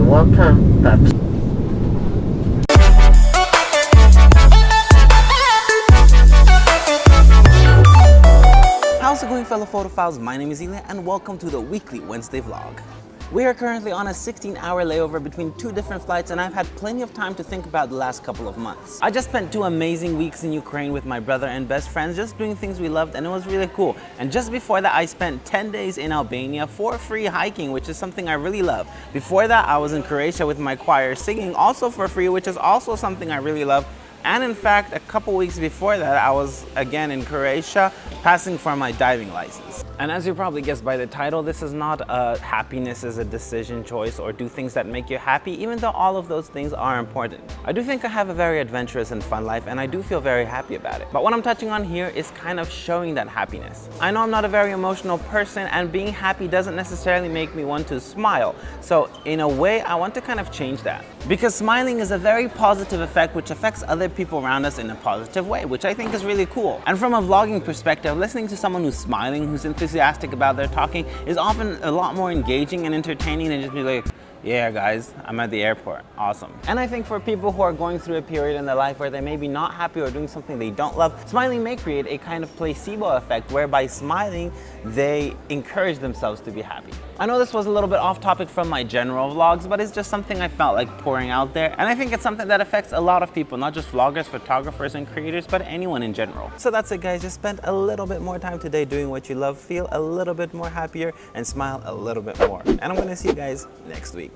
water Pepsi. How's it going fellow photophiles? My name is Eli and welcome to the weekly Wednesday vlog. We are currently on a 16 hour layover between two different flights and I've had plenty of time to think about the last couple of months. I just spent two amazing weeks in Ukraine with my brother and best friends just doing things we loved and it was really cool. And just before that I spent 10 days in Albania for free hiking which is something I really love. Before that I was in Croatia with my choir singing also for free which is also something I really love and in fact, a couple weeks before that, I was again in Croatia passing for my diving license. And as you probably guessed by the title, this is not a happiness is a decision choice or do things that make you happy, even though all of those things are important. I do think I have a very adventurous and fun life and I do feel very happy about it. But what I'm touching on here is kind of showing that happiness. I know I'm not a very emotional person and being happy doesn't necessarily make me want to smile. So in a way, I want to kind of change that. Because smiling is a very positive effect which affects other people around us in a positive way, which I think is really cool. And from a vlogging perspective, listening to someone who's smiling, who's enthusiastic about their talking, is often a lot more engaging and entertaining than just be like, yeah guys, I'm at the airport, awesome. And I think for people who are going through a period in their life where they may be not happy or doing something they don't love, smiling may create a kind of placebo effect where by smiling, they encourage themselves to be happy. I know this was a little bit off topic from my general vlogs, but it's just something I felt like pouring out there. And I think it's something that affects a lot of people, not just vloggers, photographers, and creators, but anyone in general. So that's it guys, just spend a little bit more time today doing what you love, feel a little bit more happier, and smile a little bit more. And I'm gonna see you guys next week.